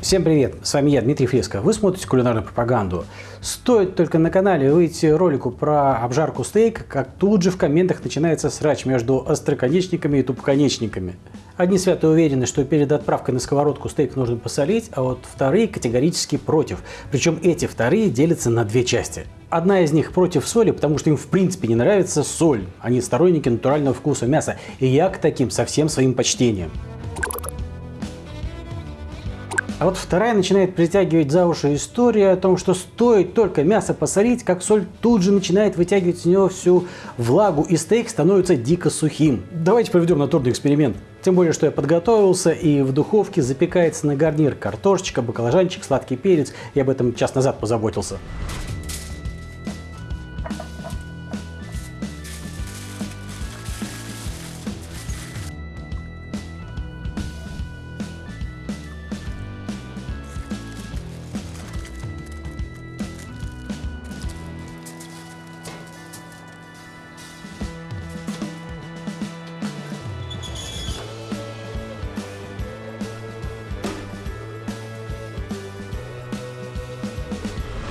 Всем привет, с вами я, Дмитрий Фреско. Вы смотрите кулинарную пропаганду. Стоит только на канале выйти ролику про обжарку стейка, как тут же в комментах начинается срач между остроконечниками и тупоконечниками. Одни свято уверены, что перед отправкой на сковородку стейк нужно посолить, а вот вторые категорически против. Причем эти вторые делятся на две части. Одна из них против соли, потому что им в принципе не нравится соль. Они сторонники натурального вкуса мяса. И я к таким со всем своим почтением. А вот вторая начинает притягивать за уши история о том, что стоит только мясо посолить, как соль тут же начинает вытягивать из него всю влагу, и стейк становится дико сухим. Давайте проведем натурный эксперимент. Тем более, что я подготовился, и в духовке запекается на гарнир картошечка, баклажанчик, сладкий перец. Я об этом час назад позаботился.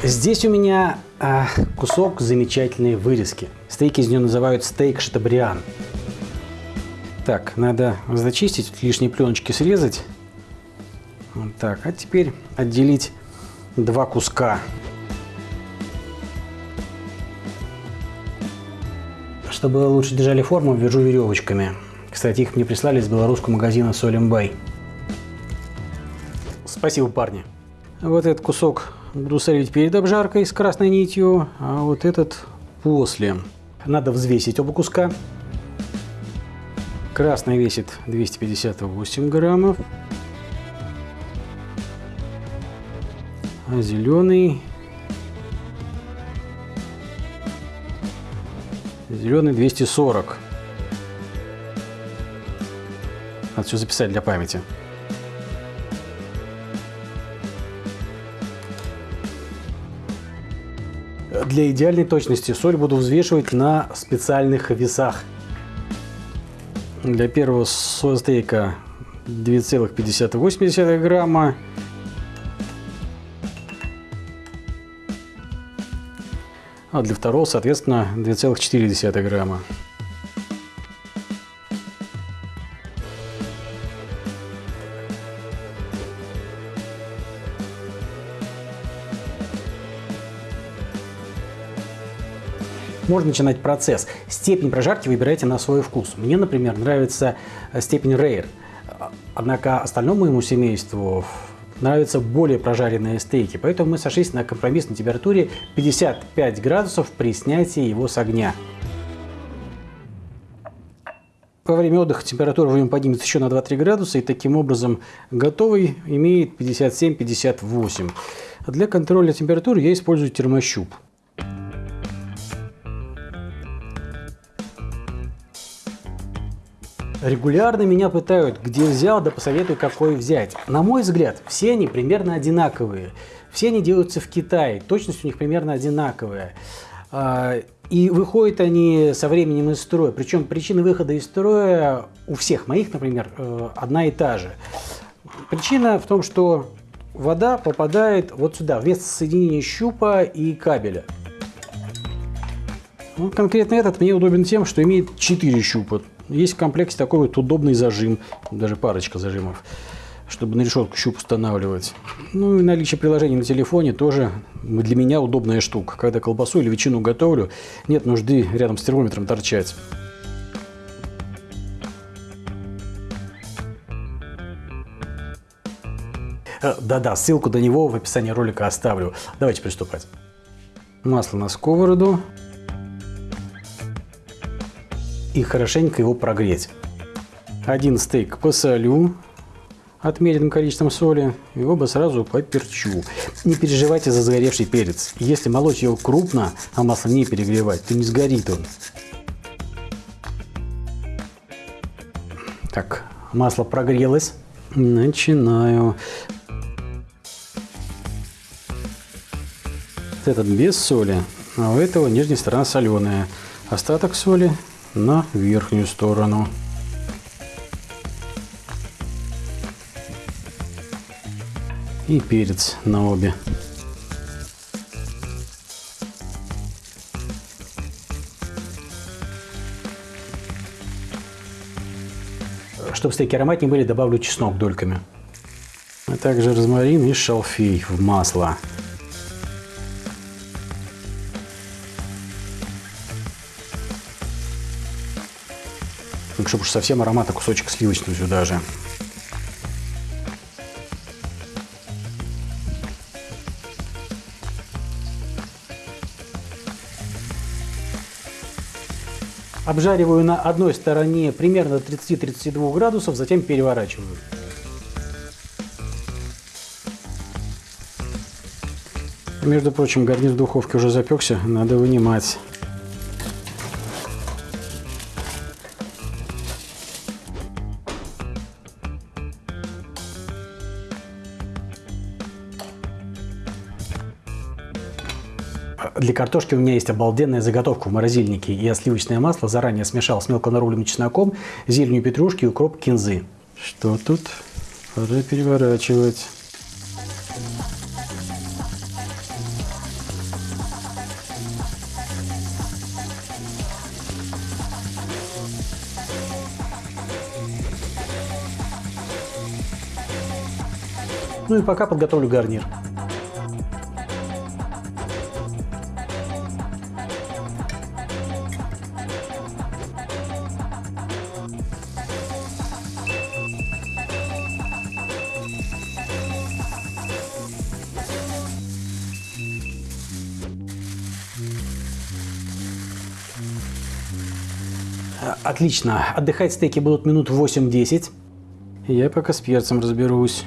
Здесь у меня а, кусок замечательной вырезки. Стейки из нее называют стейк шатабриан. Так, надо зачистить, лишние пленочки срезать. Вот так, а теперь отделить два куска. Чтобы лучше держали форму, вяжу веревочками. Кстати, их мне прислали из белорусского магазина Солимбай. Спасибо, парни. Вот этот кусок буду солить перед обжаркой с красной нитью, а вот этот после. Надо взвесить оба куска. Красный весит 258 граммов, а зеленый зеленый 240. Надо все записать для памяти. Для идеальной точности соль буду взвешивать на специальных весах. Для первого стейка 2,58 грамма. А для второго, соответственно, 2,4 грамма. Можно начинать процесс. Степень прожарки выбирайте на свой вкус. Мне, например, нравится э, степень Rare. Однако остальному моему семейству нравятся более прожаренные стейки, поэтому мы сошлись на компромиссной температуре 55 градусов при снятии его с огня. Во время отдыха температура в нем поднимется еще на 2-3 градуса, и таким образом готовый имеет 57-58. Для контроля температуры я использую термощуп. Регулярно меня пытают, где взял, да посоветуй, какой взять. На мой взгляд, все они примерно одинаковые. Все они делаются в Китае, точность у них примерно одинаковая. А, и выходят они со временем из строя. Причем причина выхода из строя у всех моих, например, э, одна и та же. Причина в том, что вода попадает вот сюда, вместо соединения щупа и кабеля. Ну, конкретно этот мне удобен тем, что имеет 4 щупа. Есть в комплекте такой вот удобный зажим, даже парочка зажимов, чтобы на решетку щуп устанавливать. Ну и наличие приложений на телефоне тоже для меня удобная штука. Когда колбасу или ветчину готовлю, нет нужды рядом с термометром торчать. Э, да-да, ссылку до него в описании ролика оставлю. Давайте приступать. Масло на сковороду и хорошенько его прогреть. Один стейк посолю отмеренным количеством соли и оба сразу поперчу. Не переживайте за загоревший перец. Если молоть его крупно, а масло не перегревать, то не сгорит он. Так, масло прогрелось. Начинаю. Этот без соли, а у этого нижняя сторона соленая. Остаток соли на верхнюю сторону. И перец на обе. Чтобы стейки ароматнее были, добавлю чеснок дольками. А также розмарин и шалфей в масло. Чтобы уж совсем аромата кусочек сливочного сюда же. Обжариваю на одной стороне примерно 30-32 градусов, затем переворачиваю. Между прочим, гарнир духовке уже запекся, надо вынимать. Для картошки у меня есть обалденная заготовка в морозильнике. Я сливочное масло заранее смешал с мелко нарубленным чесноком, зеленью петрушки и укроп кинзы. Что тут? Пора переворачивать. Ну и пока подготовлю гарнир. Отлично. Отдыхать стейки будут минут 8-10. Я пока с перцем разберусь.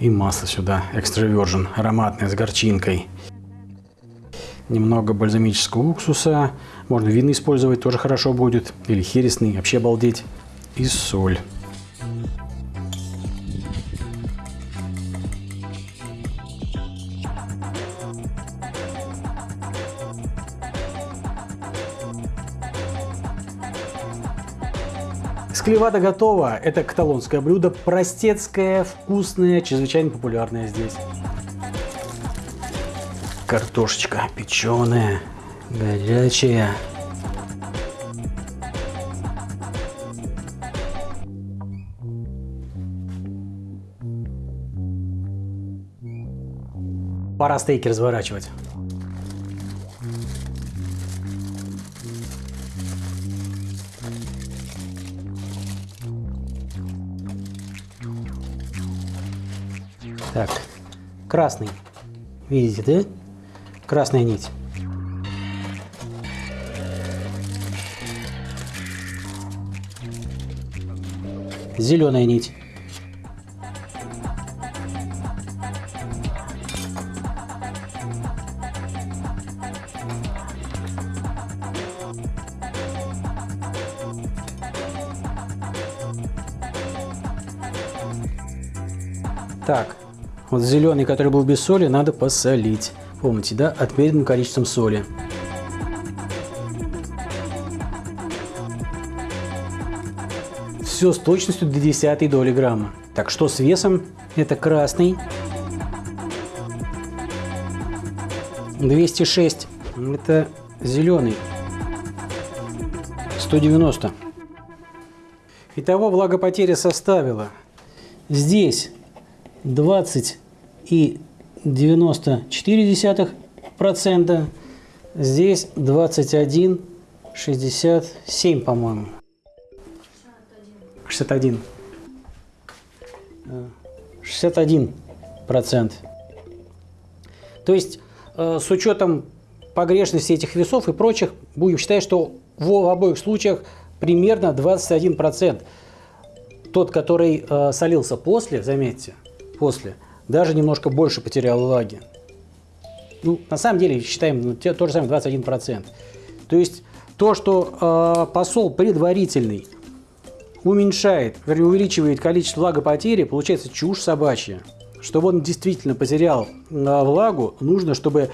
И масло сюда, экстра virgin, ароматное, с горчинкой. Немного бальзамического уксуса. Можно винный использовать, тоже хорошо будет. Или хересный, вообще обалдеть. И соль. Склевада готова. Это каталонское блюдо, простецкое, вкусное, чрезвычайно популярное здесь. Картошечка печеная, горячая. Пора стейки разворачивать. Так, красный. Видите, да? Красная нить. Зеленая нить. Так, вот зеленый, который был без соли, надо посолить. Помните, да? Отмеренным количеством соли. Все с точностью до десятой доли грамма. Так, что с весом? Это красный. 206. Это зеленый. 190. Итого влагопотеря составила здесь 20 и 94 процента. Здесь 21 67, по-моему. 61. 61 процент. То есть э, с учетом погрешности этих весов и прочих, будем считать, что в обоих случаях примерно 21 процент. Тот, который э, солился после, заметьте, после, даже немножко больше потерял влаги. Ну, на самом деле, считаем ну, те, то же самое 21%. То есть то, что э, посол предварительный уменьшает, вернее, увеличивает количество влагопотери, получается чушь собачья. Чтобы он действительно потерял э, влагу, нужно, чтобы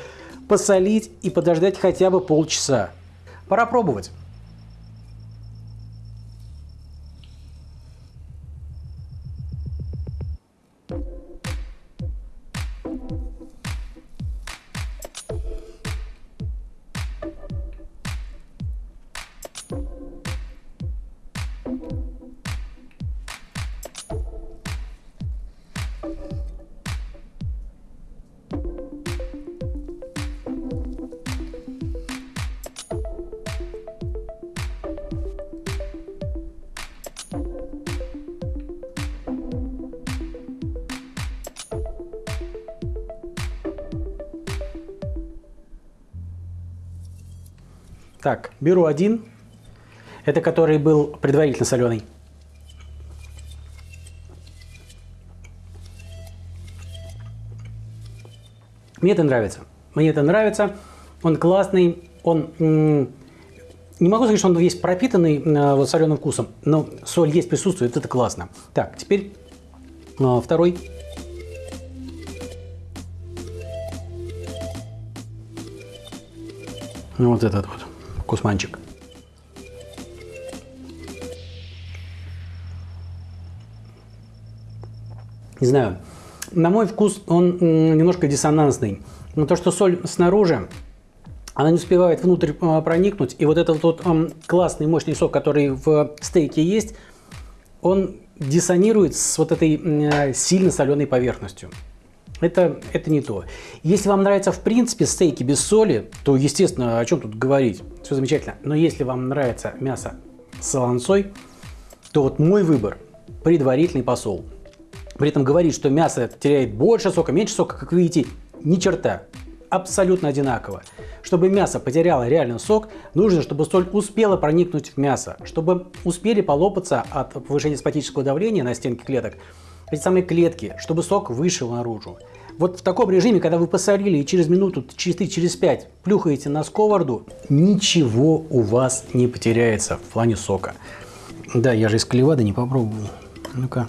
посолить и подождать хотя бы полчаса. Пора пробовать. Так, беру один. Это который был предварительно соленый. Мне это нравится. Мне это нравится. Он классный. Он не могу сказать, что он весь пропитанный э, вот соленым вкусом, но соль есть, присутствует, это классно. Так, теперь э, второй. Вот этот вот кусманчик. Не знаю, на мой вкус он немножко диссонансный. Но то, что соль снаружи, она не успевает внутрь а, проникнуть. И вот этот вот классный мощный сок, который в стейке есть, он диссонирует с вот этой сильно соленой поверхностью это, это не то. Если вам нравятся в принципе стейки без соли, то, естественно, о чем тут говорить, все замечательно. Но если вам нравится мясо с солонцой, то вот мой выбор – предварительный посол. При этом говорит, что мясо теряет больше сока, меньше сока, как видите, ни черта. Абсолютно одинаково. Чтобы мясо потеряло реальный сок, нужно, чтобы соль успела проникнуть в мясо, чтобы успели полопаться от повышения спатического давления на стенки клеток, эти самые клетки, чтобы сок вышел наружу. Вот в таком режиме, когда вы посолили и через минуту, через 3, через 5 плюхаете на сковороду, ничего у вас не потеряется в плане сока. Да, я же из клевады не попробовал. Ну-ка.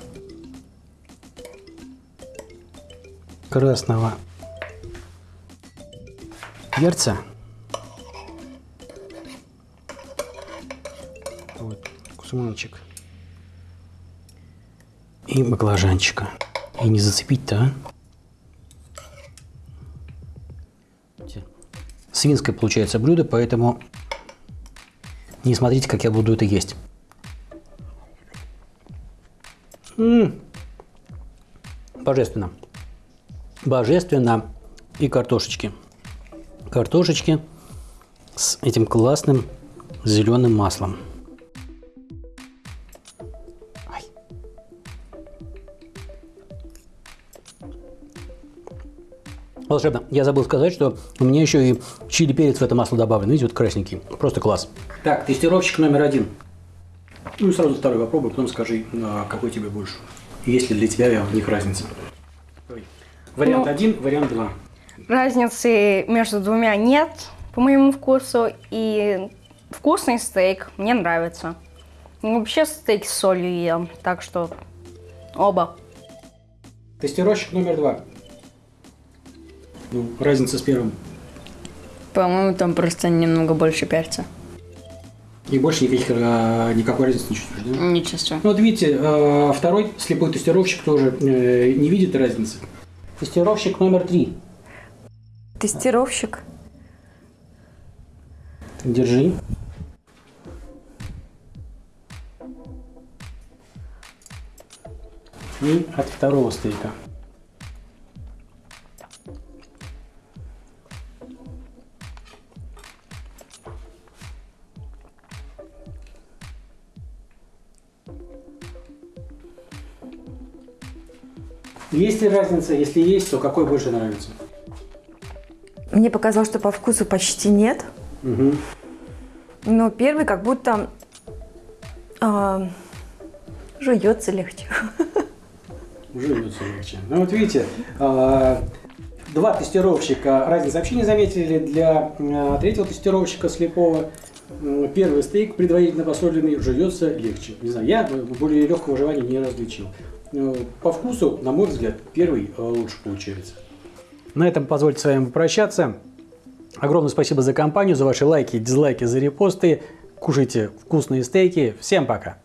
Красного перца. Вот, кусманчик и баклажанчика. И не зацепить-то, а? Свинское получается блюдо, поэтому не смотрите, как я буду это есть. М -м -м. Божественно. Божественно. И картошечки. Картошечки с этим классным зеленым маслом. Волшебно. Я забыл сказать, что у меня еще и чили перец в это масло добавлен. Видите, вот красненький. Просто класс. Так, тестировщик номер один. Ну и сразу второй попробуй, потом скажи, а какой тебе больше. Есть ли для тебя в них разница? Вариант ну, один, вариант два. Разницы между двумя нет, по моему вкусу. И вкусный стейк мне нравится. Вообще стейк с солью ем, так что оба. Тестировщик номер два. Ну, разница с первым. По-моему, там просто немного больше перца. И больше никаких, а, никакой разницы не чувствуешь, да? Не чувствую. Ну вот видите, а, второй слепой тестировщик тоже э, не видит разницы. Тестировщик номер три. Тестировщик. Держи. И от второго стейка. Есть ли разница? Если есть, то какой больше нравится? Мне показалось, что по вкусу почти нет. Угу. Но первый как будто э, жуется легче. Жуется легче. Ну вот видите, э, два тестировщика разницы вообще не заметили. Для э, третьего тестировщика слепого первый стейк предварительно посоленный жуется легче. Не знаю, я более легкого жевания не различил. Э, по вкусу, на мой взгляд, первый э, лучше получается. На этом позвольте с вами попрощаться. Огромное спасибо за компанию, за ваши лайки, дизлайки, за репосты. Кушайте вкусные стейки. Всем пока!